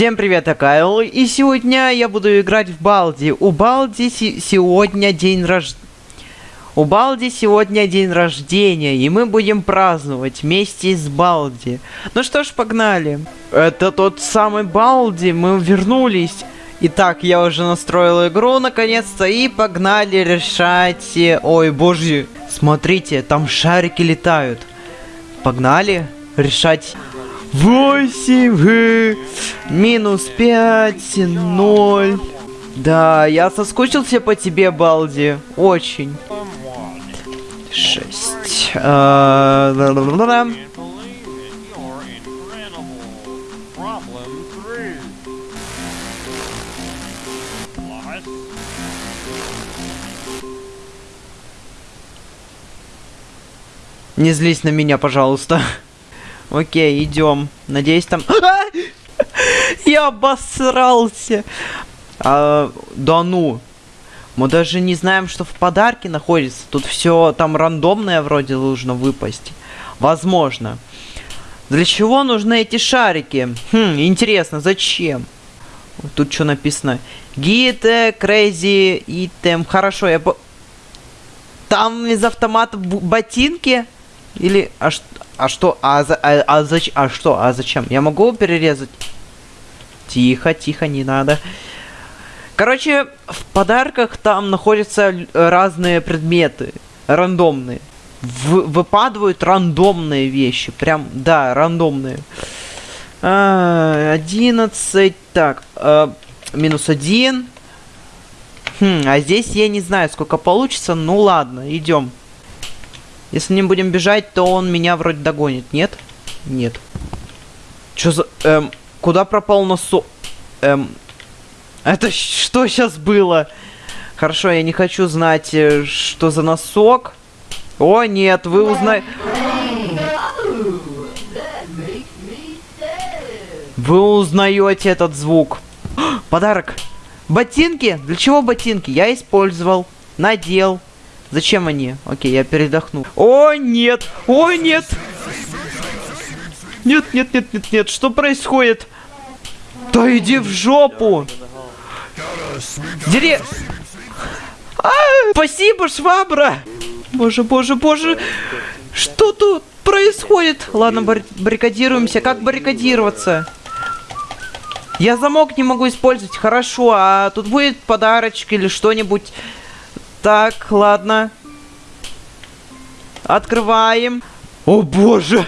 Всем привет, я Кайл, и сегодня я буду играть в Балди. У Балди сегодня день рождения. У Балди сегодня день рождения, и мы будем праздновать вместе с Балди. Ну что ж, погнали. Это тот самый Балди, мы вернулись. Итак, я уже настроил игру наконец-то, и погнали решать... Ой, боже, смотрите, там шарики летают. Погнали решать 8, минус 5, 0. Да, я соскучился по тебе, Балди. Очень. 6. А, Не злись на меня, пожалуйста. Окей, идем. Надеюсь, там... Я обосрался. А, да ну. Мы даже не знаем, что в подарке находится. Тут все там рандомное вроде должно выпасть. Возможно. Для чего нужны эти шарики? Хм, интересно, зачем? Тут что написано? Гите, crazy, item. Хорошо, я... По... Там из автомата ботинки? Или... А, а что? А, за, а, а, зач, а что? А зачем? Я могу перерезать? Тихо, тихо, не надо. Короче, в подарках там находятся разные предметы. Рандомные. В, выпадают рандомные вещи. Прям, да, рандомные. А, 11. Так, а, минус один. Хм, а здесь я не знаю, сколько получится. Ну ладно, идем. Если не будем бежать, то он меня вроде догонит. Нет? Нет. Чё за... Эм, куда пропал носок? Эм... Это что сейчас было? Хорошо, я не хочу знать, э, что за носок. О, нет, вы узнаете... Вы узнаете этот звук. Подарок. Ботинки? Для чего ботинки? Я использовал. Надел. Зачем они? Окей, я передохну. О, нет! О, нет! Нет, нет, нет, нет, нет, что происходит? Да иди в жопу! Дире... А, спасибо, швабра! Боже, боже, боже! Что тут происходит? Ладно, бар баррикадируемся. Как баррикадироваться? Я замок не могу использовать. Хорошо, а тут будет подарочек или что-нибудь так, ладно. Открываем. О боже!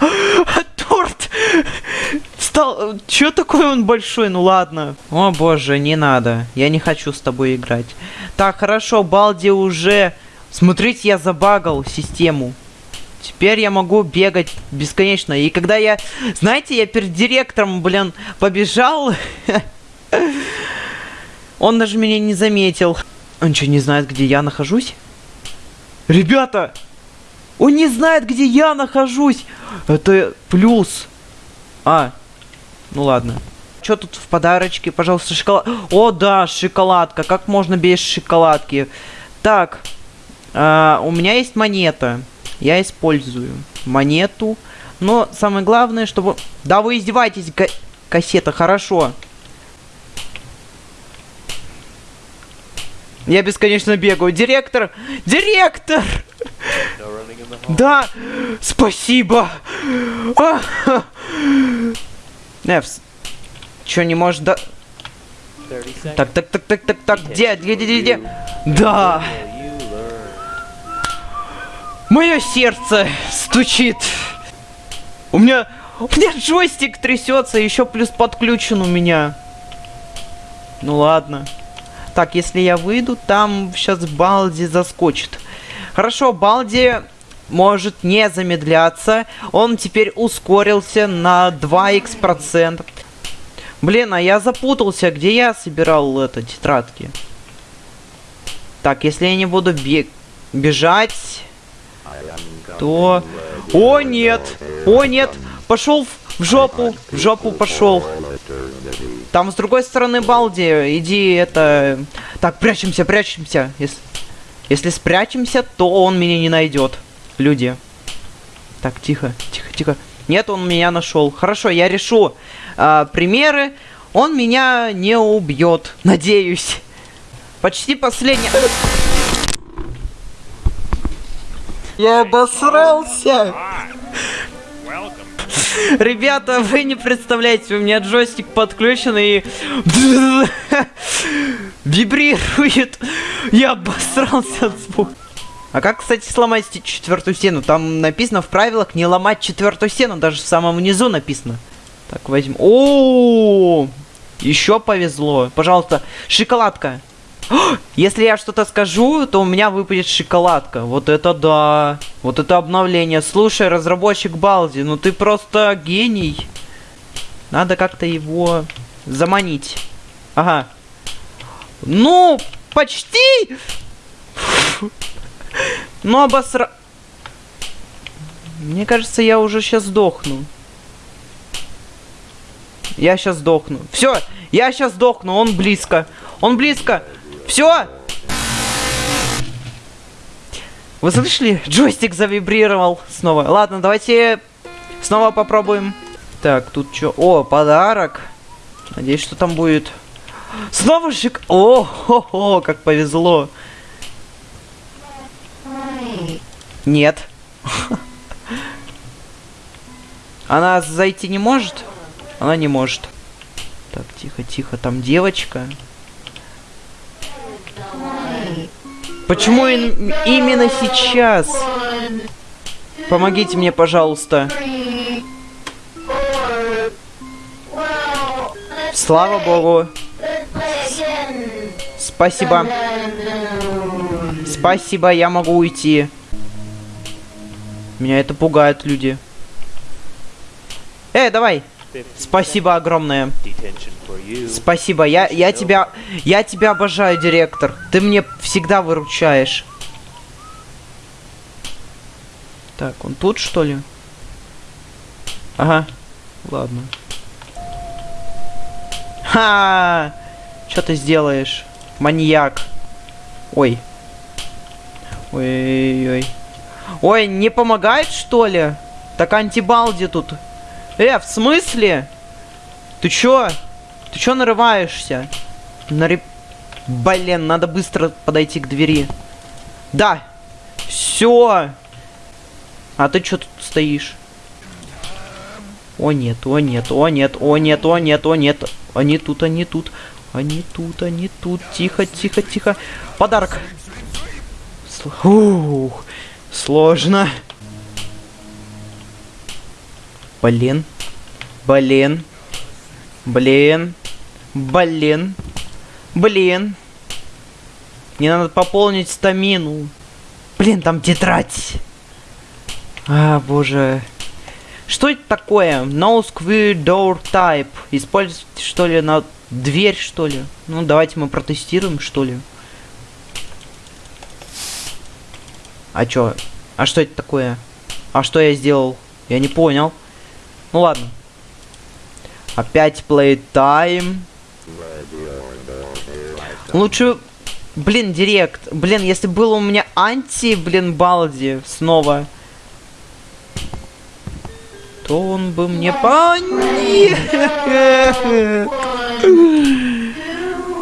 Торт! Стал... Чё такой он большой? Ну ладно. О боже, не надо. Я не хочу с тобой играть. Так, хорошо, Балди уже... Смотрите, я забагал систему. Теперь я могу бегать бесконечно. И когда я... Знаете, я перед директором, блин, побежал... Он даже меня не заметил. Он что, не знает, где я нахожусь? Ребята! Он не знает, где я нахожусь! Это плюс. А, ну ладно. Что тут в подарочке? Пожалуйста, шоколад. О, да, шоколадка. Как можно без шоколадки? Так, э, у меня есть монета. Я использую монету. Но самое главное, чтобы... Да вы издеваетесь, кассета, хорошо. Я бесконечно бегаю. Директор! Директор! Да! Спасибо! Невс. Чё, не можешь да... Так, так, так, так, так, так, где, где, где, где? Да! Мое сердце стучит. У меня... У меня джойстик трясется, еще плюс подключен у меня. Ну ладно. Так, если я выйду, там сейчас Балди заскочит. Хорошо, Балди может не замедляться. Он теперь ускорился на 2х процент. Блин, а я запутался, где я собирал это, тетрадки. Так, если я не буду бег бежать, то... О, нет! О, нет! Пошел в жопу! В жопу пошел! Там с другой стороны Балди. Иди, это... Так, прячемся, прячемся. Если, если спрячемся, то он меня не найдет. Люди. Так, тихо, тихо, тихо. Нет, он меня нашел. Хорошо, я решу. а, примеры, он меня не убьет, надеюсь. Почти последний... Я обосрался! Ребята, вы не представляете, у меня джойстик подключен и вибрирует. Я обосрался от звука. А как, кстати, сломать четвертую стену? Там написано в правилах не ломать четвертую стену, даже в самом низу написано. Так, возьмем. О, еще повезло. Пожалуйста, шоколадка. Если я что-то скажу, то у меня выпадет шоколадка. Вот это да. Вот это обновление. Слушай, разработчик Балди, ну ты просто гений. Надо как-то его заманить. Ага. Ну, почти. Ну, обосра... Мне кажется, я уже сейчас сдохну. Я сейчас сдохну. Все, я сейчас сдохну, он близко. Он близко. Все! Вы слышали? Джойстик завибрировал снова. Ладно, давайте снова попробуем. Так, тут что? О, подарок. Надеюсь, что там будет. Снова шик... О, хо -хо, как повезло. Нет. Она зайти не может? Она не может. Так, тихо, тихо. Там девочка. Почему именно сейчас? Помогите мне, пожалуйста. Слава богу. Спасибо. Спасибо, я могу уйти. Меня это пугает, люди. Эй, давай. Спасибо огромное. Спасибо, я, я тебя, я тебя обожаю, директор. Ты мне всегда выручаешь. Так, он тут, что ли? Ага, ладно. Ха! Что ты сделаешь? Маньяк. Ой. Ой-ой-ой. Ой, не помогает, что ли? Так антибалди тут. Э, в смысле? Ты чё? Ты чё нарываешься? Нари... Блин, надо быстро подойти к двери. Да. Все. А ты чё тут стоишь? О нет, о нет, о нет, о нет, о нет, о нет. Они тут, они тут. Они тут, они тут. Тихо, тихо, тихо. Подарок. Ух, сложно. Блин. Блин. Блин. Блин. Блин. Мне надо пополнить стамину. Блин, там тетрадь. А, боже. Что это такое? No square door type. Использовать, что ли, на дверь, что ли? Ну, давайте мы протестируем, что ли. А чё? А что это такое? А что я сделал? Я не понял. Ну ладно. Опять playtime. Лучше... Блин, директ. Блин, если было у меня анти, блин, Балди снова, то он бы мне по...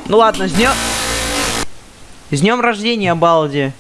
Ну ладно, с днем... С днем рождения, Балди.